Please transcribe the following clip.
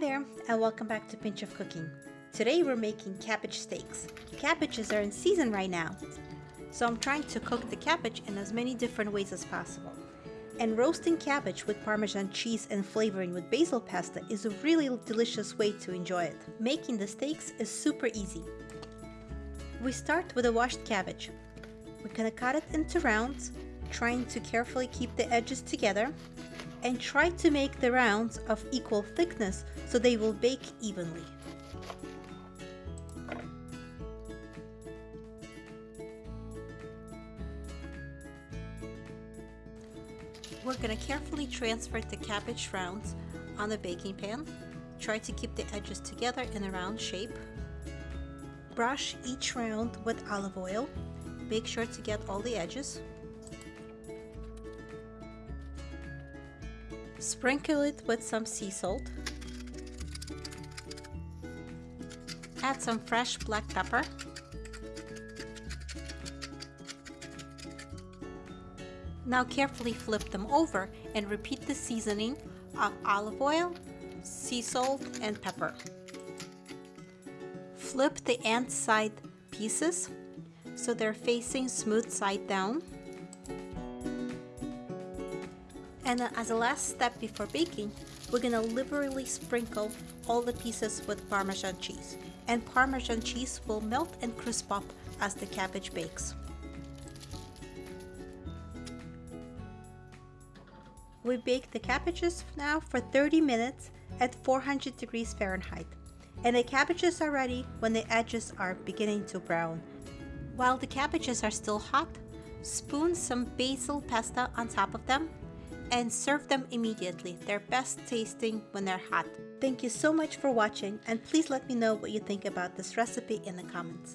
there and welcome back to Pinch of Cooking. Today we're making cabbage steaks. Cabbages are in season right now, so I'm trying to cook the cabbage in as many different ways as possible. And roasting cabbage with Parmesan cheese and flavoring with basil pesto is a really delicious way to enjoy it. Making the steaks is super easy. We start with a washed cabbage. We're gonna cut it into rounds, trying to carefully keep the edges together and try to make the rounds of equal thickness so they will bake evenly. We're going to carefully transfer the cabbage rounds on the baking pan. Try to keep the edges together in a round shape. Brush each round with olive oil. Make sure to get all the edges. Sprinkle it with some sea salt. Add some fresh black pepper. Now carefully flip them over and repeat the seasoning of olive oil, sea salt, and pepper. Flip the ant side pieces so they're facing smooth side down. And as a last step before baking, we're gonna liberally sprinkle all the pieces with Parmesan cheese. And Parmesan cheese will melt and crisp up as the cabbage bakes. We bake the cabbages now for 30 minutes at 400 degrees Fahrenheit. And the cabbages are ready when the edges are beginning to brown. While the cabbages are still hot, spoon some basil pesto on top of them and serve them immediately. They're best tasting when they're hot. Thank you so much for watching and please let me know what you think about this recipe in the comments.